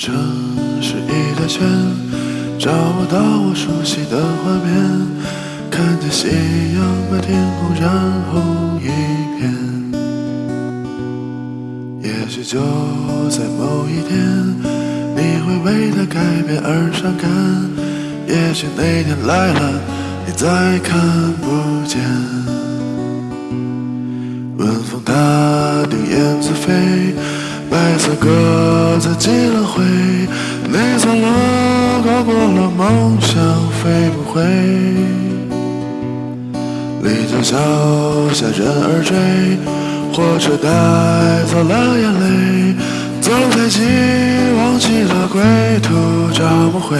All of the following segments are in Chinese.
城市一大圈找不到我熟悉的画面，看见夕阳把天空染红一片。也许就在某一天，你会为它改变而伤感。也许那天来了，你再看不见。晚风它顶燕子飞，白色鸽子寄了回，走了。高过了梦想，飞不回。立交桥下人儿追，火车带走了眼泪。走太急，忘记了归途，找不回。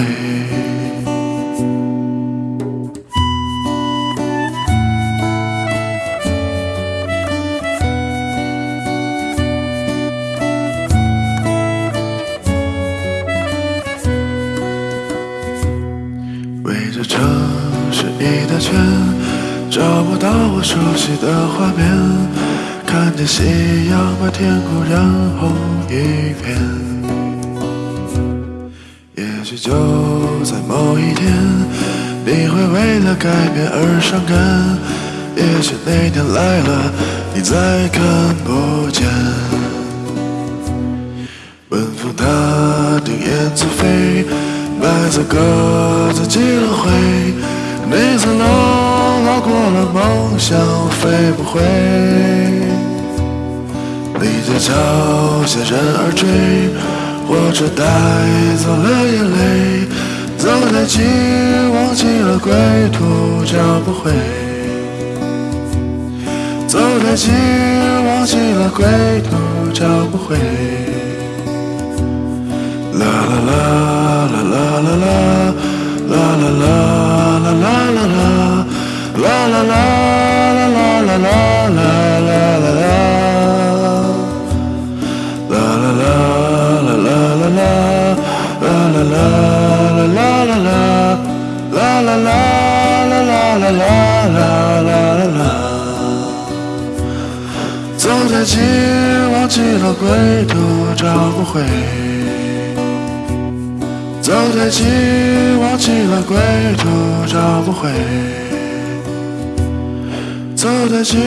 这城市一大圈，找不到我熟悉的画面。看见夕阳把天空染红一片。也许就在某一天，你会为了改变而伤感。也许那天来了，你再看不见。晚风它顶燕子飞。白色鸽子寄了回，你走了，老过了梦想飞不回。立交桥下人儿追，火车带走了眼泪。走太急，忘记了归途，找不回。走太急，忘记了归途，找不回。啦啦啦。啦啦啦啦啦啦啦啦啦啦啦啦啦啦走太急，忘记了归途，找不回。走太急，忘记了归途，找不回。走太急，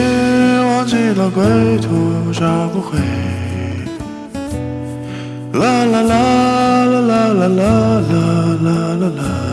忘记了归途，找不回。啦啦啦 la la la la la la.